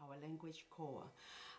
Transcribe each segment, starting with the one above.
Our language core.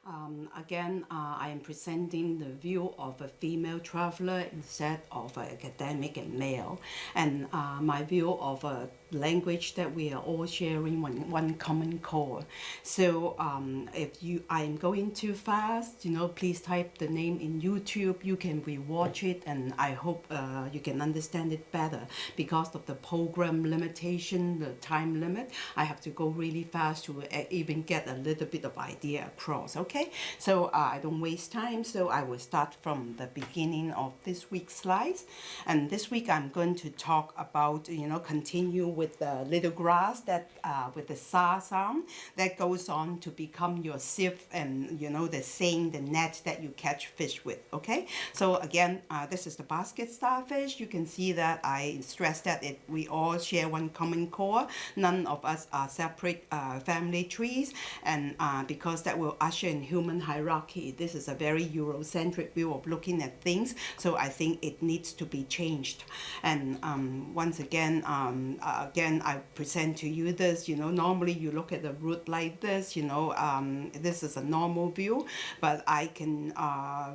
Um, again, uh, I am presenting the view of a female traveler instead of an academic and male, and uh, my view of a language that we are all sharing one, one common core. So um, if you I am going too fast, you know, please type the name in YouTube. You can rewatch it, and I hope uh, you can understand it better because of the program limitation, the time limit. I have to go really fast to uh, even get a little bit of idea across. Okay okay? So uh, I don't waste time so I will start from the beginning of this week's slides. And this week I'm going to talk about you know continue with the little grass that uh, with the sa sound that goes on to become your sieve and you know the seine the net that you catch fish with okay? So again uh, this is the basket starfish. You can see that I stress that it we all share one common core. None of us are separate uh, family trees. And uh, because that will usher in human hierarchy. This is a very Eurocentric view of looking at things, so I think it needs to be changed. And um, once again, um, uh, again, I present to you this, you know, normally you look at the root like this, you know, um, this is a normal view, but I can uh,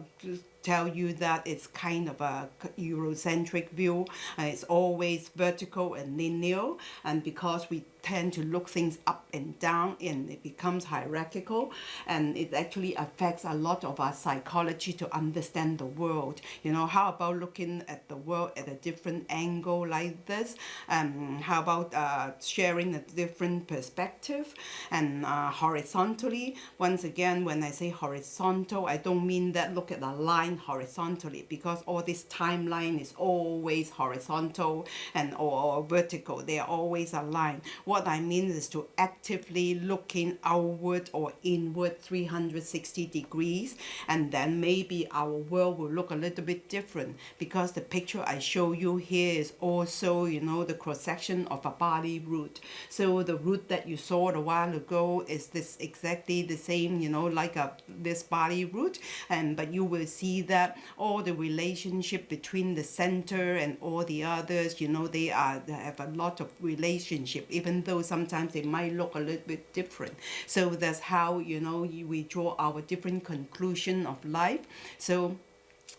tell you that it's kind of a Eurocentric view. and it's always vertical and linear, and because we tend to look things up and down and it becomes hierarchical and it actually affects a lot of our psychology to understand the world. You know how about looking at the world at a different angle like this? Um, how about uh, sharing a different perspective and uh, horizontally? Once again when I say horizontal I don't mean that look at a line horizontally because all this timeline is always horizontal and or, or vertical. They are always aligned I mean is to actively looking outward or inward 360 degrees and then maybe our world will look a little bit different because the picture I show you here is also you know the cross section of a body root. So the root that you saw a while ago is this exactly the same you know like a this body root and but you will see that all the relationship between the center and all the others you know they are they have a lot of relationship even though sometimes they might look a little bit different. So that's how, you know, we draw our different conclusion of life. So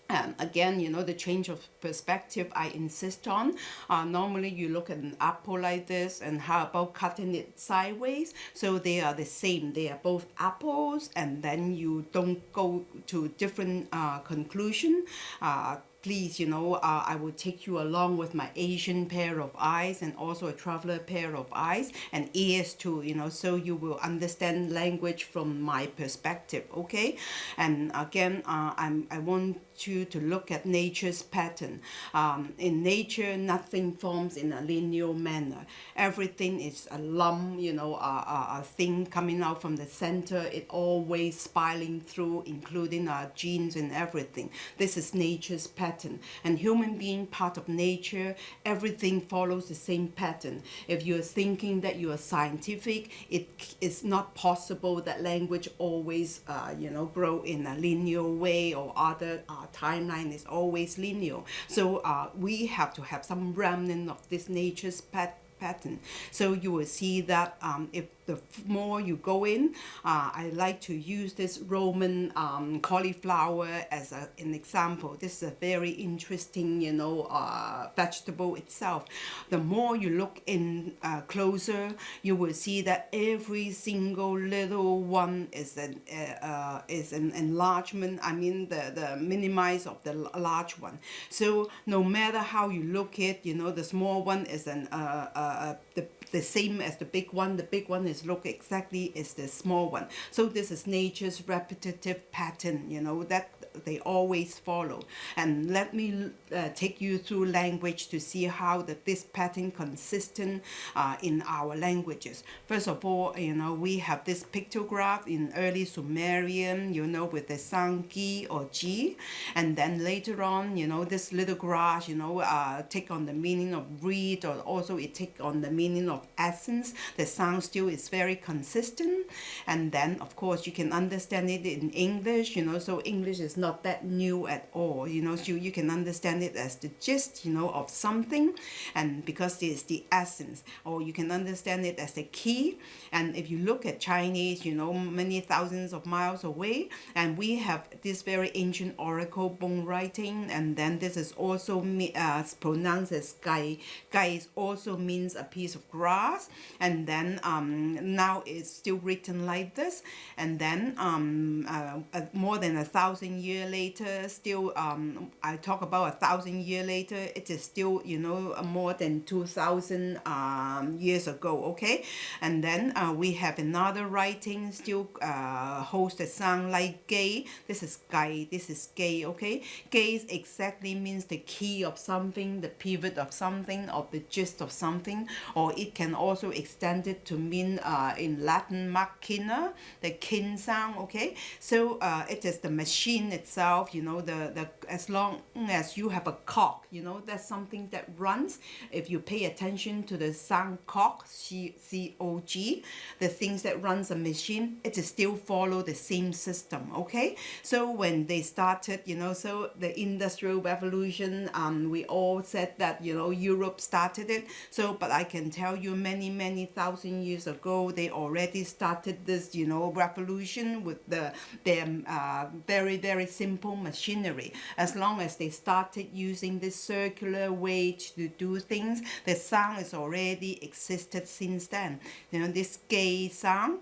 um, again, you know, the change of perspective I insist on. Uh, normally you look at an apple like this and how about cutting it sideways? So they are the same. They are both apples and then you don't go to different uh, conclusion. Uh, please, you know, uh, I will take you along with my Asian pair of eyes and also a traveler pair of eyes and ears too, you know, so you will understand language from my perspective, okay? And again, uh, I'm, I want you to look at nature's pattern. Um, in nature, nothing forms in a linear manner. Everything is a lump, you know, a, a, a thing coming out from the center. It always spiraling through, including our genes and everything. This is nature's pattern. And human being part of nature, everything follows the same pattern. If you're thinking that you are scientific, it is not possible that language always, uh, you know, grow in a linear way or other uh, timeline is always linear. So uh, we have to have some remnant of this nature's pattern pattern. So you will see that um, if the more you go in, uh, I like to use this Roman um, cauliflower as a, an example. This is a very interesting, you know, uh, vegetable itself. The more you look in uh, closer, you will see that every single little one is an uh, uh, is an enlargement. I mean, the the minimize of the large one. So no matter how you look it, you know, the small one is an uh, uh, the the same as the big one. The big one is look exactly as the small one. So this is nature's repetitive pattern, you know, that they always follow. And let me uh, take you through language to see how that this pattern consistent uh, in our languages. First of all, you know, we have this pictograph in early Sumerian, you know, with the sound gi or ji. And then later on, you know, this little grass, you know, uh, take on the meaning of reed or also it take on the meaning of essence. The sound still is very consistent. And then, of course, you can understand it in English, you know, so English is not not that new at all. You know, so you can understand it as the gist, you know, of something, and because it's the essence, or you can understand it as the key. And if you look at Chinese, you know, many thousands of miles away, and we have this very ancient oracle bone writing, and then this is also uh, pronounced as gai. Gai also means a piece of grass, and then um, now it's still written like this, and then um, uh, uh, more than a thousand year later, still um, I talk about a thousand year later, it is still you know more than two thousand um, years ago. Okay, and then uh, we have another writing still uh, holds the sound like gay. This is gay This is gay. Okay, gay exactly means the key of something, the pivot of something, or the gist of something, or it can also extend it to mean uh, in Latin machina, the kin sound. Okay, so uh, it is the machine itself. You know, the the as long as you have a cock you know, that's something that runs. If you pay attention to the sound cock, C C O G, the things that runs a machine, it still follow the same system. Okay, so when they started, you know, so the industrial revolution, um, we all said that you know Europe started it. So, but I can tell you, many many thousand years ago, they already started this, you know, revolution with the their uh, very very simple machinery. As long as they started using this circular way to do things, the sound is already existed since then. You know, this gay sound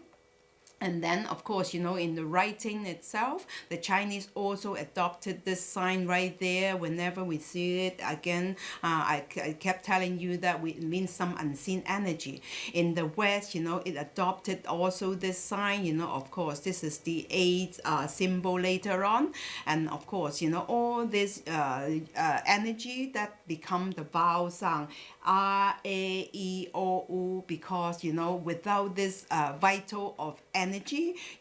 and then, of course, you know, in the writing itself, the Chinese also adopted this sign right there. Whenever we see it, again, uh, I, I kept telling you that we, it means some unseen energy. In the West, you know, it adopted also this sign, you know, of course, this is the eight uh, symbol later on. And of course, you know, all this uh, uh energy that become the vowel sound R, A, E, O, U, because, you know, without this uh, vital of energy,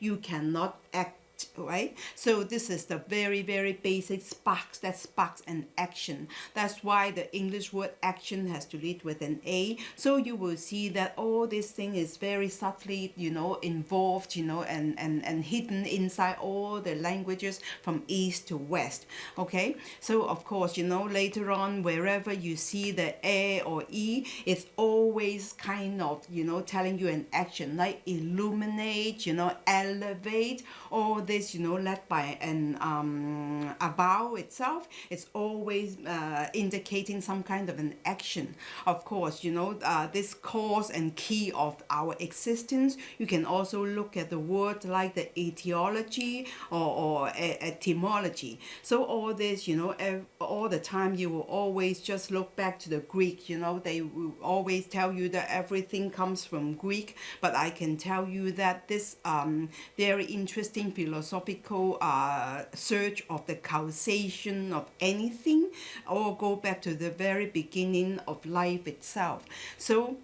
you cannot act right? So this is the very, very basic sparks that sparks an action. That's why the English word action has to lead with an A. So you will see that all this thing is very subtly, you know, involved, you know, and, and, and hidden inside all the languages from east to west, okay? So of course, you know, later on, wherever you see the A or E, it's always kind of, you know, telling you an action like illuminate, you know, elevate, all this, you know, led by an um, a vowel itself, it's always uh, indicating some kind of an action. Of course, you know, uh, this cause and key of our existence, you can also look at the word like the etiology or, or etymology. So all this, you know, all the time you will always just look back to the Greek, you know, they always tell you that everything comes from Greek, but I can tell you that this um, very interesting philosophical uh, search of the causation of anything or go back to the very beginning of life itself. So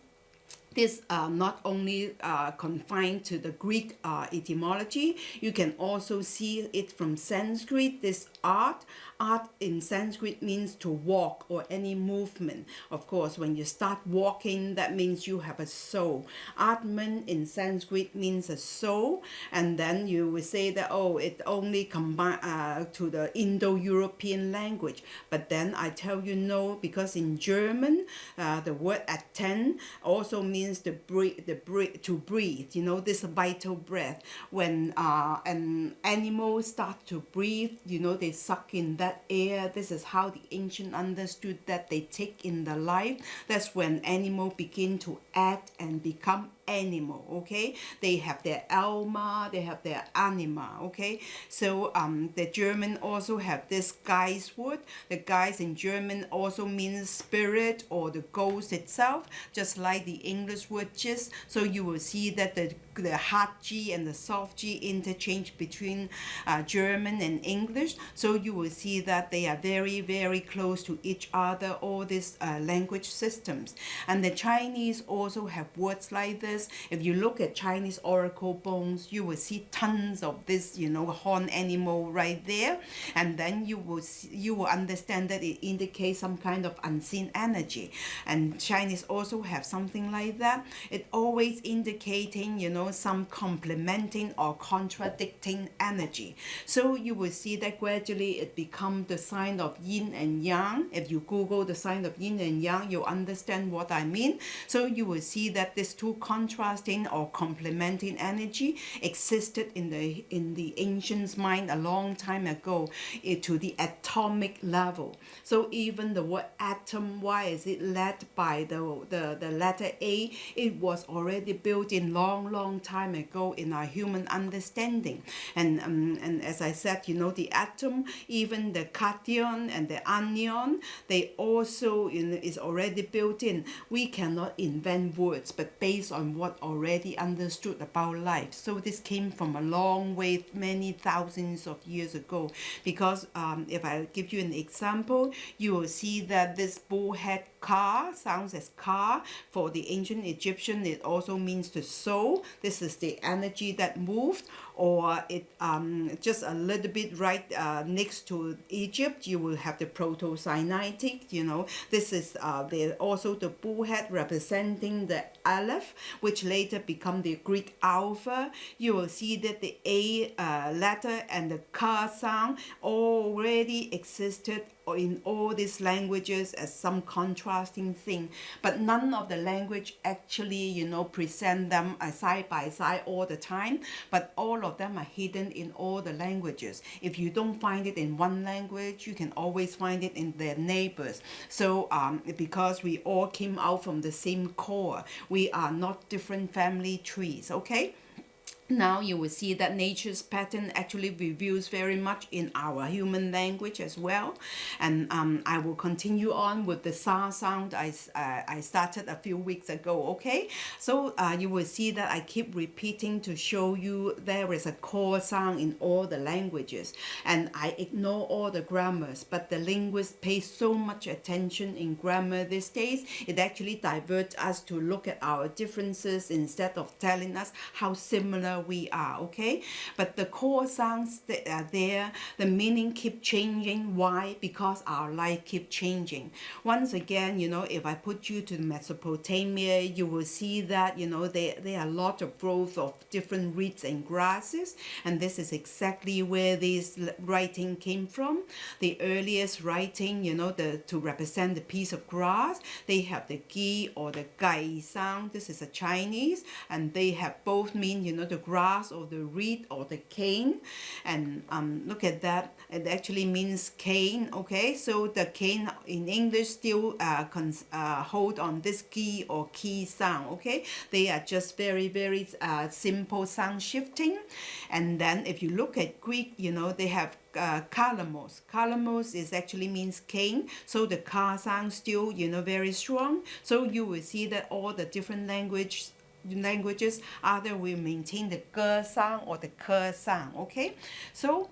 this uh, not only uh, confined to the Greek uh, etymology, you can also see it from Sanskrit, this art art in Sanskrit means to walk or any movement. Of course, when you start walking, that means you have a soul. Atman in Sanskrit means a soul, and then you will say that, oh, it only combine uh, to the Indo-European language. But then I tell you no, because in German, uh, the word Atmen also means to breathe, the breathe, to breathe, you know, this vital breath. When uh, an animal start to breathe, you know, they suck in that that air. This is how the ancient understood that they take in the life. That's when animal begin to act and become animal okay? They have their alma they have their anima okay? So um the german also have this Geist word the Geist in german also means spirit or the ghost itself just like the english word just so you will see that the the hard G and the soft G interchange between uh, German and English. So you will see that they are very, very close to each other, all these uh, language systems. And the Chinese also have words like this If you look at Chinese oracle bones, you will see tons of this, you know, horn animal right there, and then you will see, you will understand that it indicates some kind of unseen energy. And Chinese also have something like that. It always indicating, you know, some complementing or contradicting energy. So you will see that gradually it become the sign of yin and yang. If you Google the sign of yin and yang, you'll understand what I mean. So you will see that these two contrasting or complementing energy existed in the in the ancients' mind a long time ago eh, to the atomic level. So even the word atom, why is it led by the, the, the letter A? It was already built in long, long time ago in our human understanding. And, um, and as I said, you know, the atom, even the cation and the anion, they also know, is already built in. We cannot invent words, but based on what already understood about life. So this came from a long way, many thousands of years ago. Because um, if I give you an example, you will see that this bullhead Ka sounds as Ka. For the ancient Egyptian, it also means to sow. This is the energy that moved. Or it um, just a little bit right uh, next to Egypt, you will have the Proto-Sinaitic, you know. This is uh, the, also the bullhead representing the Aleph, which later become the Greek Alpha. You will see that the A uh, letter and the Ka sound already existed in all these languages as some contrasting thing. But none of the language actually you know present them side by side all the time. But all of them are hidden in all the languages. If you don't find it in one language you can always find it in their neighbors. So um, because we all came out from the same core we are not different family trees okay now you will see that nature's pattern actually reveals very much in our human language as well. And um, I will continue on with the sa sound I, uh, I started a few weeks ago okay? So uh, you will see that I keep repeating to show you there is a core sound in all the languages. And I ignore all the grammars but the linguist pays so much attention in grammar these days it actually diverts us to look at our differences instead of telling us how similar we are okay? But the core sounds that are uh, there. The meaning keep changing. Why? Because our life keep changing. Once again you know if I put you to Mesopotamia you will see that you know there, there are a lot of growth of different reeds and grasses. And this is exactly where this writing came from. The earliest writing you know the to represent the piece of grass they have the gi or the gai sound. This is a Chinese. And they have both mean you know the grass or the reed or the cane and um, look at that it actually means cane okay so the cane in English still uh, uh, hold on this key or key sound okay they are just very very uh, simple sound shifting and then if you look at Greek you know they have uh, kalamos. Kalamos is actually means cane. So the ka sound still, you know, very strong. So you will see that all the different language languages either we maintain the ge sound or the ke sound okay? So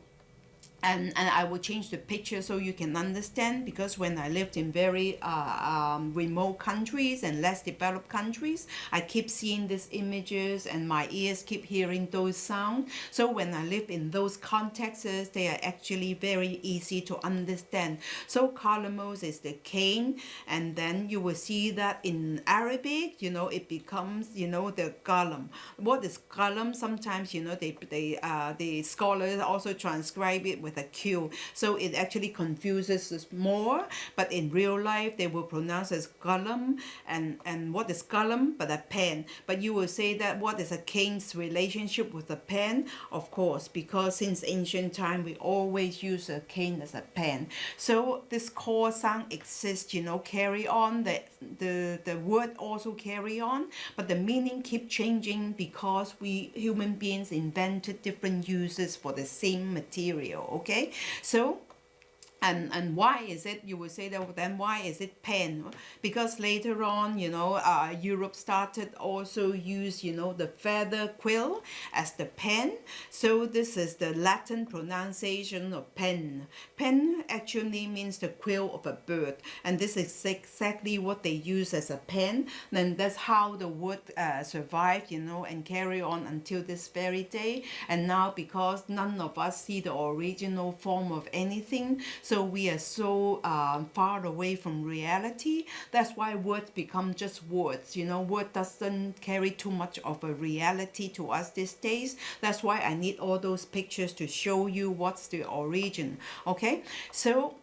and, and I will change the picture so you can understand because when I lived in very uh, um, remote countries and less developed countries I keep seeing these images and my ears keep hearing those sounds so when I live in those contexts they are actually very easy to understand. So kalamos is the cane and then you will see that in Arabic you know it becomes you know the galam what is galam sometimes you know they they uh, the scholars also transcribe it with a Q. So it actually confuses us more. But in real life, they will pronounce as column. And, and what is column? But a pen. But you will say that what is a cane's relationship with a pen? Of course, because since ancient time, we always use a cane as a pen. So this core sound exists, you know, carry on. The, the, the word also carry on. But the meaning keep changing because we human beings invented different uses for the same material okay so and and why is it you will say that then why is it pen? Because later on you know uh, Europe started also use you know the feather quill as the pen. So this is the Latin pronunciation of pen. Pen actually means the quill of a bird and this is exactly what they use as a pen then that's how the word uh, survived you know and carry on until this very day. And now because none of us see the original form of anything so we are so uh, far away from reality. That's why words become just words you know? Word doesn't carry too much of a reality to us these days. That's why I need all those pictures to show you what's the origin okay? So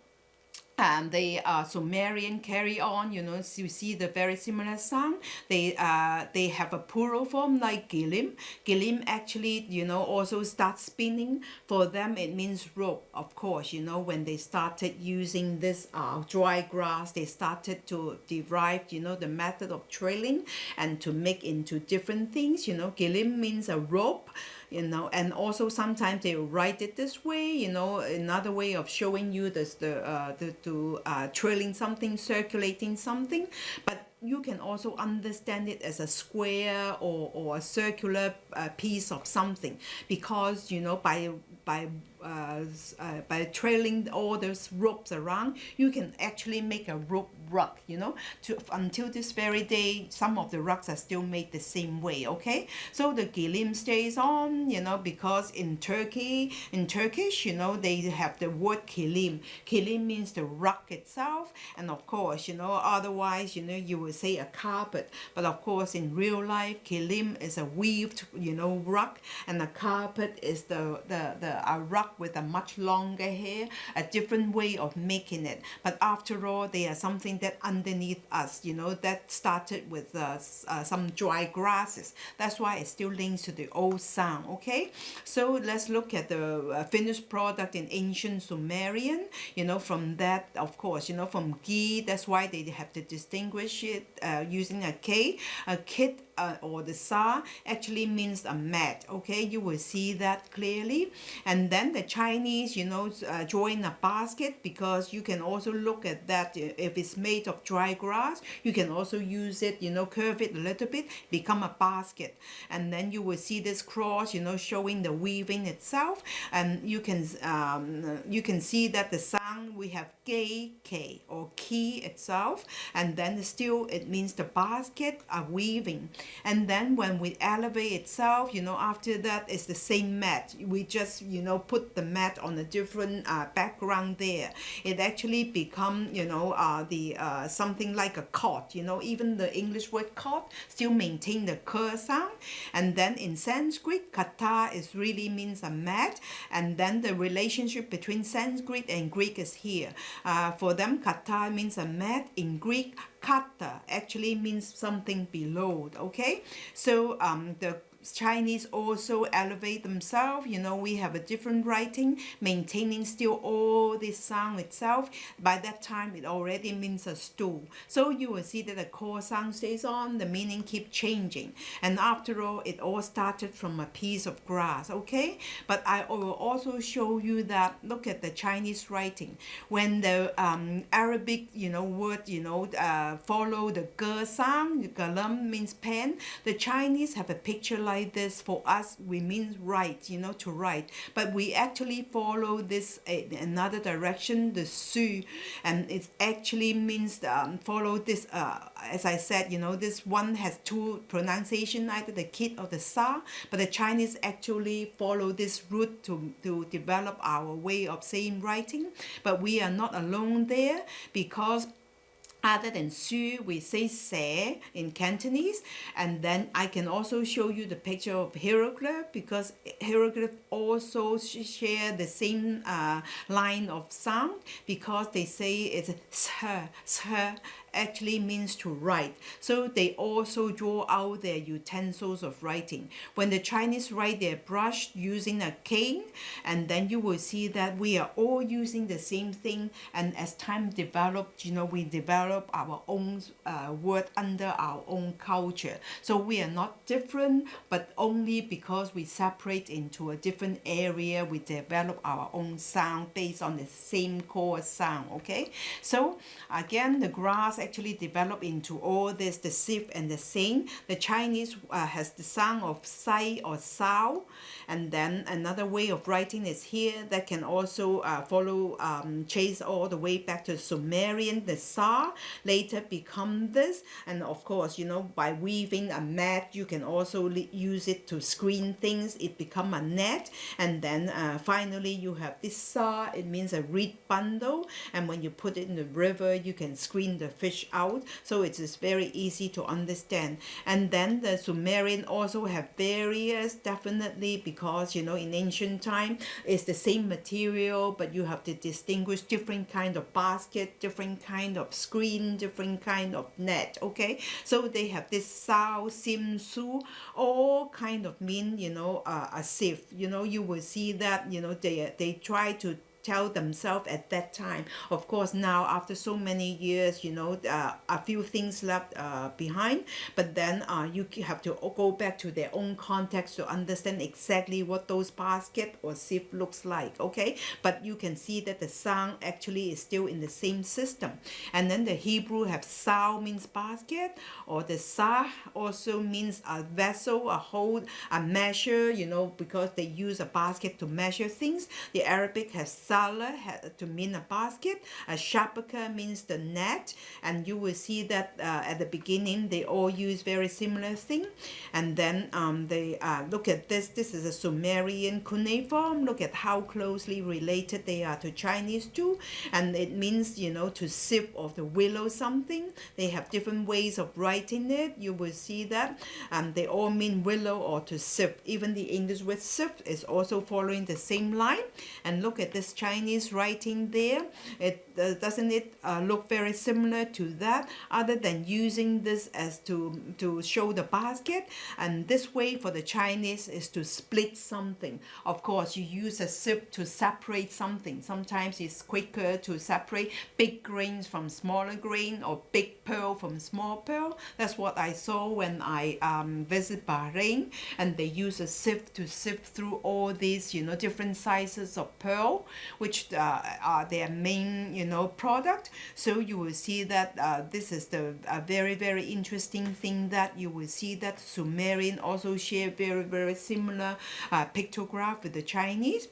and they uh, Sumerian carry on you know so you see the very similar sound they uh, they have a plural form like gilim. Gilim actually you know also start spinning for them. It means rope of course you know when they started using this uh, dry grass they started to derive you know the method of trailing and to make into different things you know. Gilim means a rope you know and also sometimes they write it this way you know another way of showing you this the uh the to uh trailing something circulating something. But you can also understand it as a square or, or a circular uh, piece of something because you know by by uh, uh, by trailing all those ropes around you can actually make a rope rug you know to until this very day some of the rugs are still made the same way okay? So the gilim stays on you know because in Turkey in Turkish you know they have the word kilim kilim means the rug itself and of course you know otherwise you know you would say a carpet. But of course in real life kilim is a weaved you know rug and a carpet is the the the a rug with a much longer hair, a different way of making it. But after all, they are something that underneath us, you know, that started with uh, uh, some dry grasses. That's why it still links to the old sound, okay? So let's look at the uh, finished product in ancient Sumerian. You know, from that, of course, you know, from gi, that's why they have to distinguish it uh, using a K. A kit uh, or the sa actually means a mat okay you will see that clearly and then the Chinese you know uh, join a basket because you can also look at that uh, if it's made of dry grass you can also use it you know curve it a little bit become a basket. And then you will see this cross you know showing the weaving itself. And you can um, you can see that the we have k or key itself and then still it means the basket are weaving. And then when we elevate itself you know after that it's the same mat. We just you know put the mat on a different uh, background there. It actually become you know uh, the uh, something like a cot you know even the English word cot still maintain the k sound. And then in Sanskrit kata is really means a mat. And then the relationship between Sanskrit and Greek is here. Uh, for them kata means a mat. In Greek kata actually means something below okay? So um the Chinese also elevate themselves. You know, we have a different writing, maintaining still all this sound itself. By that time, it already means a stool. So you will see that the core sound stays on, the meaning keep changing. And after all, it all started from a piece of grass, okay? But I will also show you that, look at the Chinese writing. When the um, Arabic, you know, word, you know, uh, follow the ge sound, galam means pen, the Chinese have a picture like this for us we mean write you know to write. But we actually follow this uh, another direction the su and it actually means um, follow this uh, as I said you know this one has two pronunciation either the kid or the sa but the Chinese actually follow this route to, to develop our way of saying writing. But we are not alone there because other than su, we say se in Cantonese. And then I can also show you the picture of hieroglyph because hieroglyph also share the same uh, line of sound because they say it's sir, sir, actually means to write. So they also draw out their utensils of writing. When the Chinese write their brush using a cane, and then you will see that we are all using the same thing. And as time developed, you know, we develop our own uh, word under our own culture. So we are not different, but only because we separate into a different area, we develop our own sound based on the same core sound, okay? So again, the grass actually develop into all this, the sieve and the sing. The Chinese uh, has the sound of sai or sao, and then another way of writing is here that can also uh, follow, um, chase all the way back to Sumerian, the sa, later become this, and of course, you know, by weaving a mat, you can also use it to screen things, it become a net, and then uh, finally you have this sa, it means a reed bundle, and when you put it in the river, you can screen the fish out, so it is very easy to understand. And then the Sumerian also have various, definitely, because, you know, in ancient time, it's the same material, but you have to distinguish different kind of basket, different kind of screen, different kind of net, okay? So they have this Sao, Sim, Su, all kind of mean, you know, uh, a sieve. You know, you will see that, you know, they, they try to tell themselves at that time. Of course, now after so many years, you know, uh, a few things left uh, behind, but then uh, you have to go back to their own context to understand exactly what those basket or sieve looks like, okay? But you can see that the sound actually is still in the same system. And then the Hebrew have sao means basket, or the sa also means a vessel, a hold, a measure, you know, because they use a basket to measure things. The Arabic has sala to mean a basket. A shabaka means the net. And you will see that uh, at the beginning, they all use very similar thing. And then um, they uh, look at this. This is a Sumerian cuneiform. Look at how closely related they are to Chinese too. And it means, you know, to sip of the willow something. They have different ways of writing it. You will see that. Um, they all mean willow or to sip. Even the English word sip is also following the same line. And look at this Chinese writing there. It uh, doesn't it uh, look very similar to that other than using this as to to show the basket and this way for the Chinese is to split something. Of course you use a sieve to separate something. Sometimes it's quicker to separate big grains from smaller grain or big pearl from small pearl. That's what I saw when I um, visit Bahrain and they use a sieve to sift through all these you know different sizes of pearl which uh, are their main, you know, product. So you will see that uh, this is the a very, very interesting thing that you will see that Sumerian also share very, very similar uh, pictograph with the Chinese.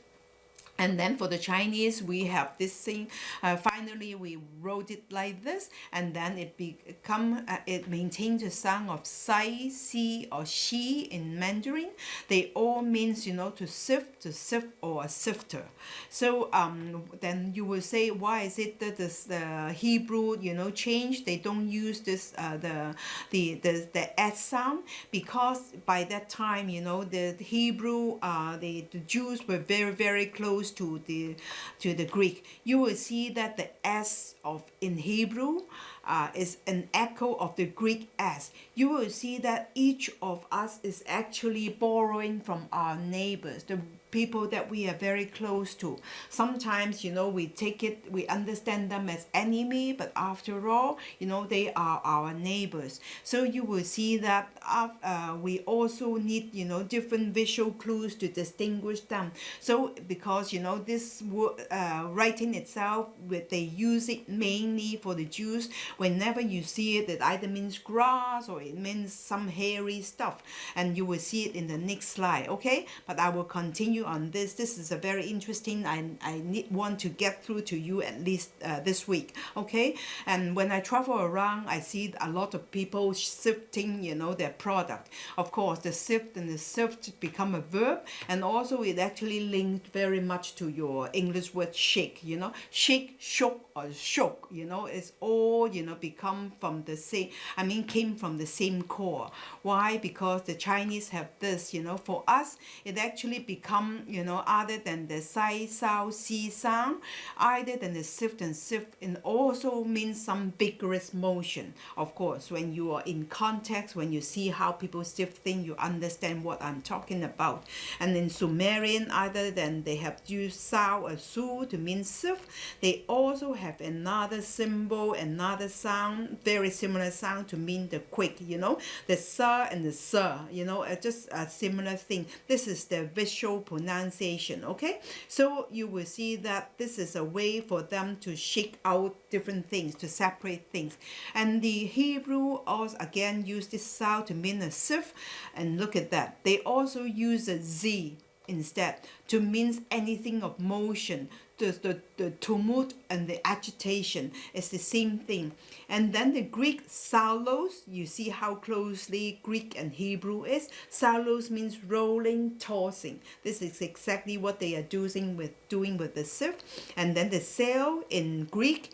And then for the Chinese, we have this thing. Uh, finally, we wrote it like this, and then it become uh, it maintains the sound of sai, si, or shi in Mandarin. They all means you know to sift, to sift, or a sifter. So um, then you will say, why is it that this, the Hebrew you know change? They don't use this uh, the the the the s sound because by that time you know the Hebrew uh, the the Jews were very very close to the to the Greek, you will see that the S of in Hebrew uh, is an echo of the Greek S. You will see that each of us is actually borrowing from our neighbors, the people that we are very close to. Sometimes, you know, we take it, we understand them as enemy, but after all, you know, they are our neighbors. So you will see that uh, we also need, you know, different visual clues to distinguish them. So because, you know, this uh, writing itself, they use it mainly for the Jews. Whenever you see it, it either means grass or it means some hairy stuff. And you will see it in the next slide, okay? But I will continue you on this. This is a very interesting, I, I need want to get through to you at least uh, this week, okay? And when I travel around, I see a lot of people sifting, you know, their product. Of course, the sift and the sift become a verb, and also it actually linked very much to your English word shake, you know? Shake, shook, or shook, you know, it's all, you know, become from the same, I mean, came from the same core. Why? Because the Chinese have this, you know, for us, it actually become, you know, other than the sai, sao, si sound, other than the sift and sift, and also means some vigorous motion. Of course, when you are in context, when you see how people sift things, you understand what I'm talking about. And in Sumerian, other than they have used sao or su to mean sift, they also have another symbol, another sound, very similar sound to mean the quick, you know, the sa and the sa, you know, uh, just a similar thing. This is the visual pronunciation, okay? So you will see that this is a way for them to shake out different things, to separate things. And the Hebrew also again use this sound to mean a sif, and look at that. They also use a z instead to mean anything of motion the, the, the tumult and the agitation. Is the same thing. And then the greek salos you see how closely greek and hebrew is? Salos means rolling tossing. This is exactly what they are doing with doing with the surf. and then the sail in greek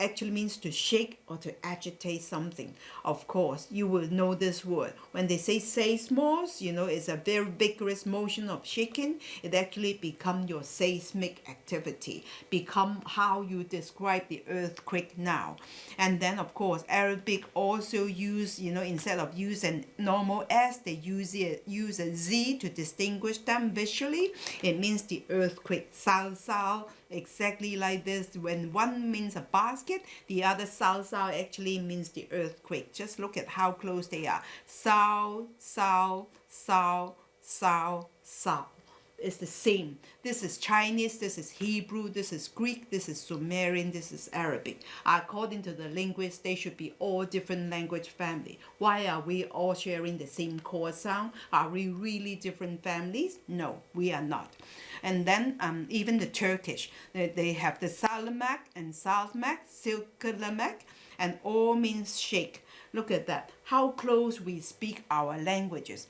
actually means to shake or to agitate something. Of course, you will know this word. When they say seismos, you know, it's a very vigorous motion of shaking. It actually become your seismic activity, become how you describe the earthquake now. And then, of course, Arabic also use, you know, instead of use using normal S, they use, it, use a Z to distinguish them visually. It means the earthquake, sal sal, exactly like this. When one means a basket, the other sao actually means the earthquake. Just look at how close they are. Sao, sao, sao, sao. It's the same. This is Chinese, this is Hebrew, this is Greek, this is Sumerian, this is Arabic. According to the linguists, they should be all different language family. Why are we all sharing the same core sound? Are we really different families? No, we are not. And then um, even the Turkish, they, they have the Salamak and Salmak, Silkalamak, and all means shake. Look at that, how close we speak our languages.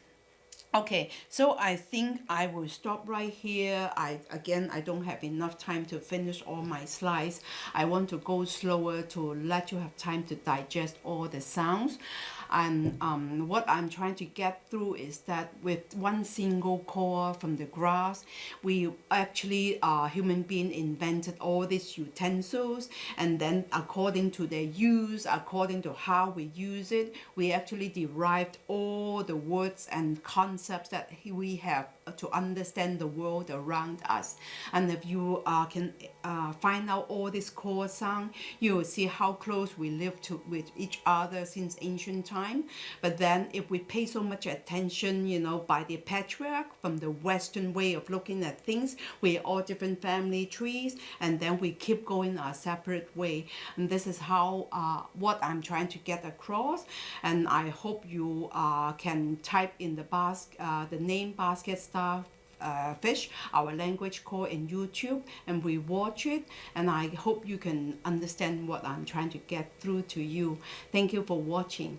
Okay, so I think I will stop right here. I Again, I don't have enough time to finish all my slides. I want to go slower to let you have time to digest all the sounds. And um, what I'm trying to get through is that with one single core from the grass, we actually, uh, human being invented all these utensils. And then according to their use, according to how we use it, we actually derived all the words and concepts that we have to understand the world around us. And if you uh, can uh, find out all this core sound, you will see how close we live to with each other since ancient time. But then if we pay so much attention, you know, by the patriarch from the Western way of looking at things, we're all different family trees, and then we keep going our separate way. And this is how uh, what I'm trying to get across. And I hope you uh, can type in the basket, uh, the name basket star uh, fish our language call in YouTube and we watch it. And I hope you can understand what I'm trying to get through to you. Thank you for watching